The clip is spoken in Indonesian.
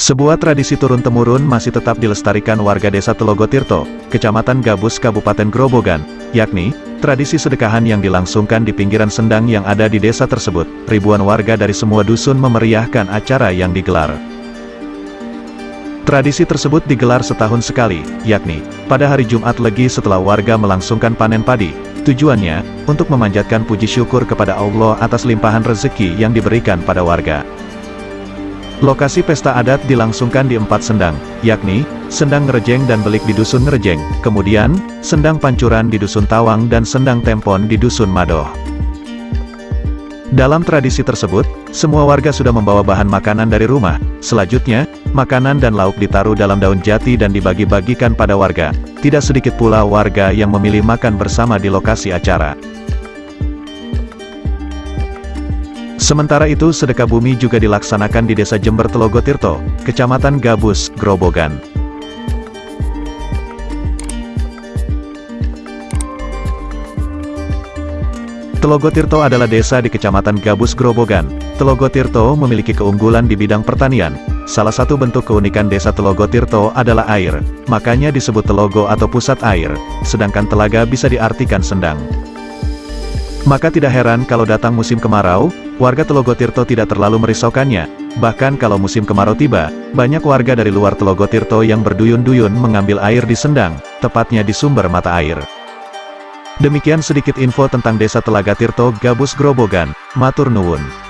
Sebuah tradisi turun-temurun masih tetap dilestarikan warga desa Telogotirto, Kecamatan Gabus Kabupaten Grobogan, yakni, tradisi sedekahan yang dilangsungkan di pinggiran sendang yang ada di desa tersebut. Ribuan warga dari semua dusun memeriahkan acara yang digelar. Tradisi tersebut digelar setahun sekali, yakni, pada hari Jumat Legi setelah warga melangsungkan panen padi. Tujuannya, untuk memanjatkan puji syukur kepada Allah atas limpahan rezeki yang diberikan pada warga. Lokasi pesta adat dilangsungkan di empat sendang, yakni, Sendang Ngerejeng dan Belik di Dusun Ngerejeng, kemudian, Sendang Pancuran di Dusun Tawang dan Sendang Tempon di Dusun Madoh. Dalam tradisi tersebut, semua warga sudah membawa bahan makanan dari rumah. Selanjutnya, makanan dan lauk ditaruh dalam daun jati dan dibagi-bagikan pada warga. Tidak sedikit pula warga yang memilih makan bersama di lokasi acara. Sementara itu sedekah bumi juga dilaksanakan di Desa Jember Telogotirto, Kecamatan Gabus, Grobogan. Telogotirto adalah desa di Kecamatan Gabus Grobogan. Telogotirto memiliki keunggulan di bidang pertanian. Salah satu bentuk keunikan desa Telogotirto adalah air, makanya disebut telogo atau pusat air, sedangkan telaga bisa diartikan sendang. Maka tidak heran kalau datang musim kemarau, warga Telogotirto tidak terlalu merisaukannya. Bahkan kalau musim kemarau tiba, banyak warga dari luar Telogotirto yang berduyun-duyun mengambil air di sendang, tepatnya di sumber mata air. Demikian sedikit info tentang Desa Telaga Tirto Gabus Grobogan, Matur Nuwun.